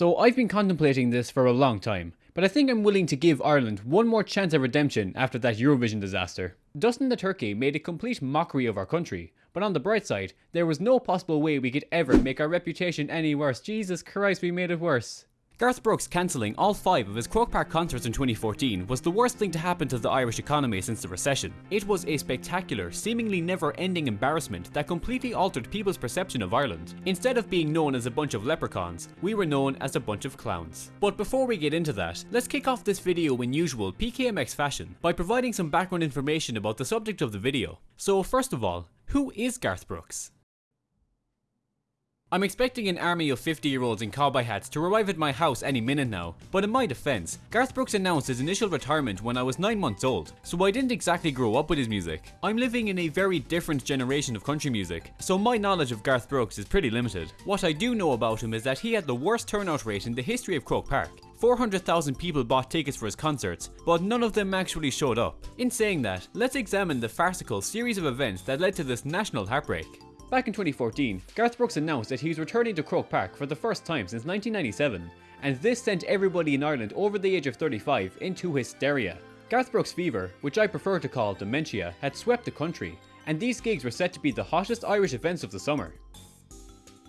So I've been contemplating this for a long time, but I think I'm willing to give Ireland one more chance at redemption after that Eurovision disaster. Dustin the Turkey made a complete mockery of our country, but on the bright side, there was no possible way we could ever make our reputation any worse. Jesus Christ, we made it worse. Garth Brooks cancelling all five of his Croke Park concerts in 2014 was the worst thing to happen to the Irish economy since the recession. It was a spectacular, seemingly never-ending embarrassment that completely altered people's perception of Ireland. Instead of being known as a bunch of leprechauns, we were known as a bunch of clowns. But before we get into that, let's kick off this video in usual PKMX fashion by providing some background information about the subject of the video. So first of all, who is Garth Brooks? I'm expecting an army of 50 year olds in cowboy hats to arrive at my house any minute now, but in my defense, Garth Brooks announced his initial retirement when I was 9 months old, so I didn't exactly grow up with his music. I'm living in a very different generation of country music, so my knowledge of Garth Brooks is pretty limited. What I do know about him is that he had the worst turnout rate in the history of Croke Park. 400,000 people bought tickets for his concerts, but none of them actually showed up. In saying that, let's examine the farcical series of events that led to this national heartbreak. Back in 2014, Garth Brooks announced that he was returning to Croke Park for the first time since 1997, and this sent everybody in Ireland over the age of 35 into hysteria. Garth Brooks fever, which I prefer to call dementia, had swept the country, and these gigs were set to be the hottest Irish events of the summer.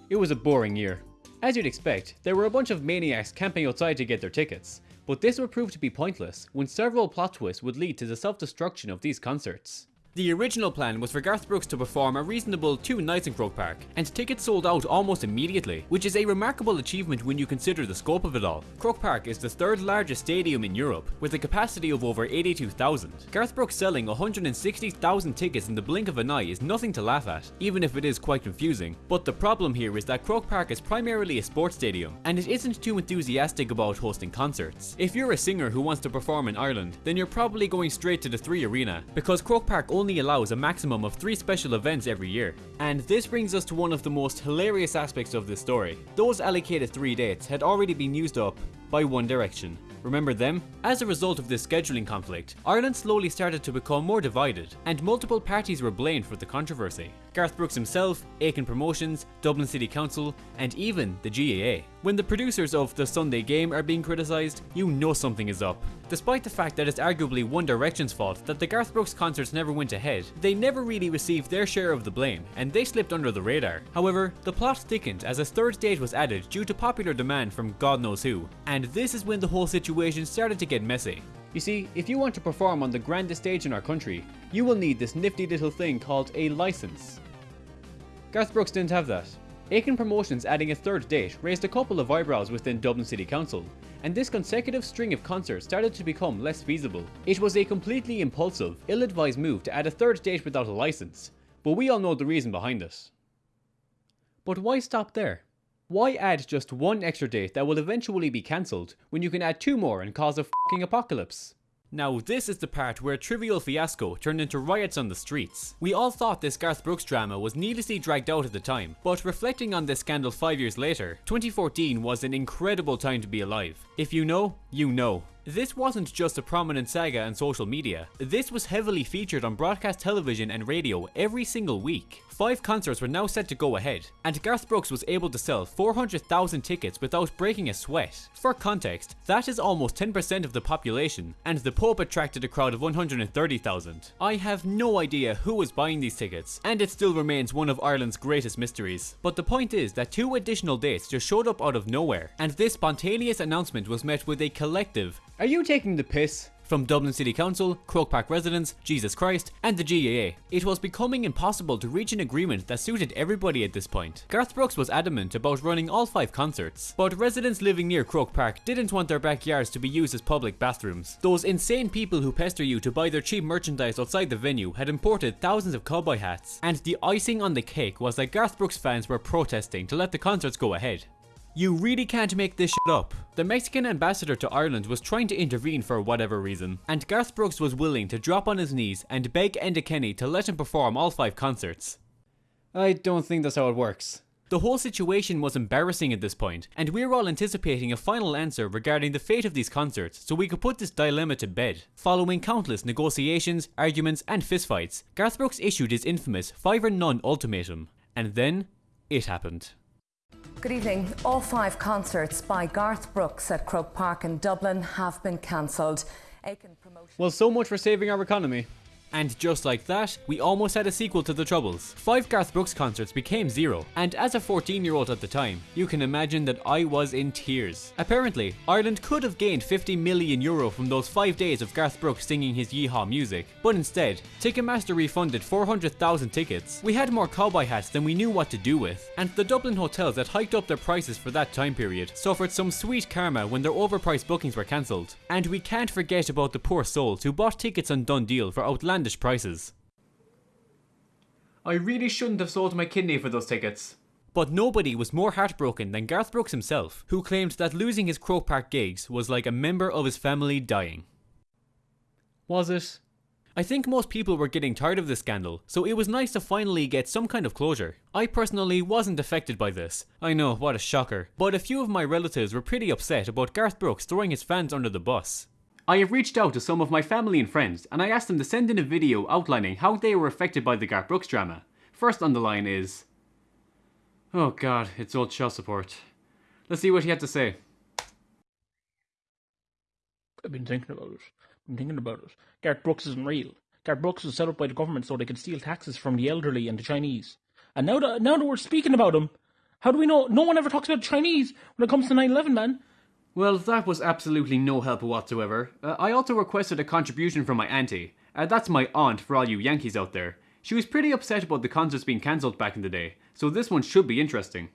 It was a boring year. As you'd expect, there were a bunch of maniacs camping outside to get their tickets, but this would prove to be pointless when several plot twists would lead to the self-destruction of these concerts. The original plan was for Garth Brooks to perform a reasonable two nights in Croke Park, and tickets sold out almost immediately, which is a remarkable achievement when you consider the scope of it all. Croke Park is the third largest stadium in Europe, with a capacity of over 82,000. Garth Brooks selling 160,000 tickets in the blink of an eye is nothing to laugh at, even if it is quite confusing. But the problem here is that Croke Park is primarily a sports stadium, and it isn't too enthusiastic about hosting concerts. If you're a singer who wants to perform in Ireland, then you're probably going straight to the 3 Arena, because Croke Park only only allows a maximum of 3 special events every year. And this brings us to one of the most hilarious aspects of this story. Those allocated 3 dates had already been used up by One Direction. Remember them? As a result of this scheduling conflict, Ireland slowly started to become more divided, and multiple parties were blamed for the controversy. Garth Brooks himself, Aiken Promotions, Dublin City Council, and even the GAA. When the producers of The Sunday Game are being criticised, you know something is up. Despite the fact that it's arguably One Direction's fault that the Garth Brooks concerts never went ahead, they never really received their share of the blame, and they slipped under the radar. However, the plot thickened as a third date was added due to popular demand from God knows who, and this is when the whole situation started to get messy. You see, if you want to perform on the grandest stage in our country, you will need this nifty little thing called a license. Garth Brooks didn't have that. Aiken Promotions adding a third date raised a couple of eyebrows within Dublin City Council, and this consecutive string of concerts started to become less feasible. It was a completely impulsive, ill-advised move to add a third date without a license, but we all know the reason behind this. But why stop there? Why add just one extra date that will eventually be cancelled when you can add two more and cause a fucking apocalypse? Now this is the part where a trivial fiasco turned into riots on the streets. We all thought this Garth Brooks drama was needlessly dragged out at the time, but reflecting on this scandal 5 years later, 2014 was an incredible time to be alive. If you know, you know. This wasn't just a prominent saga on social media, this was heavily featured on broadcast television and radio every single week. Five concerts were now set to go ahead, and Garth Brooks was able to sell 400,000 tickets without breaking a sweat. For context, that is almost 10% of the population, and the Pope attracted a crowd of 130,000. I have no idea who was buying these tickets, and it still remains one of Ireland's greatest mysteries. But the point is that two additional dates just showed up out of nowhere, and this spontaneous announcement was met with a collective, Are you taking the piss? from Dublin City Council, Croke Park residents, Jesus Christ, and the GAA. It was becoming impossible to reach an agreement that suited everybody at this point. Garth Brooks was adamant about running all five concerts, but residents living near Croke Park didn't want their backyards to be used as public bathrooms. Those insane people who pester you to buy their cheap merchandise outside the venue had imported thousands of cowboy hats, and the icing on the cake was that Garth Brooks fans were protesting to let the concerts go ahead. You really can't make this shit up. The Mexican ambassador to Ireland was trying to intervene for whatever reason, and Garth Brooks was willing to drop on his knees and beg Enda Kenny to let him perform all five concerts. I don't think that's how it works. The whole situation was embarrassing at this point, and we were all anticipating a final answer regarding the fate of these concerts so we could put this dilemma to bed. Following countless negotiations, arguments, and fistfights, Garth Brooks issued his infamous 5 or none ultimatum. And then, it happened. Good evening. All five concerts by Garth Brooks at Croke Park in Dublin have been cancelled. Well, so much for saving our economy. And just like that, we almost had a sequel to The Troubles. Five Garth Brooks concerts became zero, and as a 14 year old at the time, you can imagine that I was in tears. Apparently, Ireland could have gained 50 million euro from those five days of Garth Brooks singing his yeehaw music, but instead, Ticketmaster refunded 400,000 tickets. We had more cowboy hats than we knew what to do with, and the Dublin hotels that hiked up their prices for that time period suffered some sweet karma when their overpriced bookings were cancelled. And we can't forget about the poor souls who bought tickets on DoneDeal for outlandish outlandish prices. I really shouldn't have sold my kidney for those tickets. But nobody was more heartbroken than Garth Brooks himself, who claimed that losing his Croke Park gigs was like a member of his family dying. Was it? I think most people were getting tired of this scandal, so it was nice to finally get some kind of closure. I personally wasn't affected by this. I know, what a shocker. But a few of my relatives were pretty upset about Garth Brooks throwing his fans under the bus. I have reached out to some of my family and friends and I asked them to send in a video outlining how they were affected by the Garth Brooks drama. First on the line is... Oh god, it's old child support. Let's see what he had to say. I've been thinking about it. I've been thinking about it. Garth Brooks isn't real. Garth Brooks was set up by the government so they could steal taxes from the elderly and the Chinese. And now that, now that we're speaking about him, how do we know? No one ever talks about Chinese when it comes to 9-11, man. Well, that was absolutely no help whatsoever. Uh, I also requested a contribution from my auntie. Uh, that's my aunt for all you Yankees out there. She was pretty upset about the concerts being cancelled back in the day, so this one should be interesting.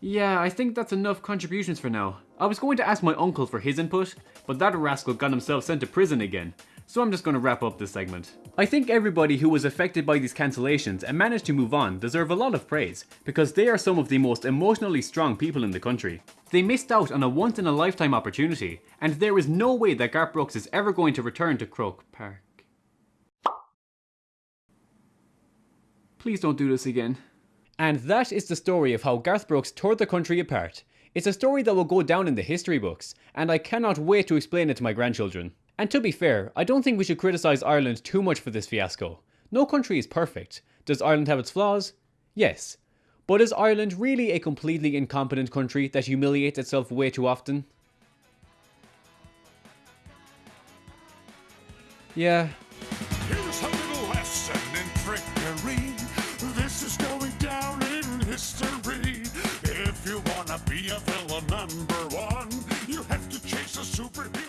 Yeah, I think that's enough contributions for now. I was going to ask my uncle for his input, but that rascal got himself sent to prison again, so I'm just going to wrap up this segment. I think everybody who was affected by these cancellations and managed to move on deserve a lot of praise, because they are some of the most emotionally strong people in the country. They missed out on a once in a lifetime opportunity, and there is no way that Garth Brooks is ever going to return to Croke Park. Please don't do this again. And that is the story of how Garth Brooks tore the country apart. It's a story that will go down in the history books, and I cannot wait to explain it to my grandchildren. And to be fair, I don't think we should criticise Ireland too much for this fiasco. No country is perfect. Does Ireland have its flaws? Yes. But is Ireland really a completely incompetent country that humiliates itself way too often? Yeah. Here's a little lesson in trickery. This is going down in history. If you wanna be a villain number one, you have to chase a superhero.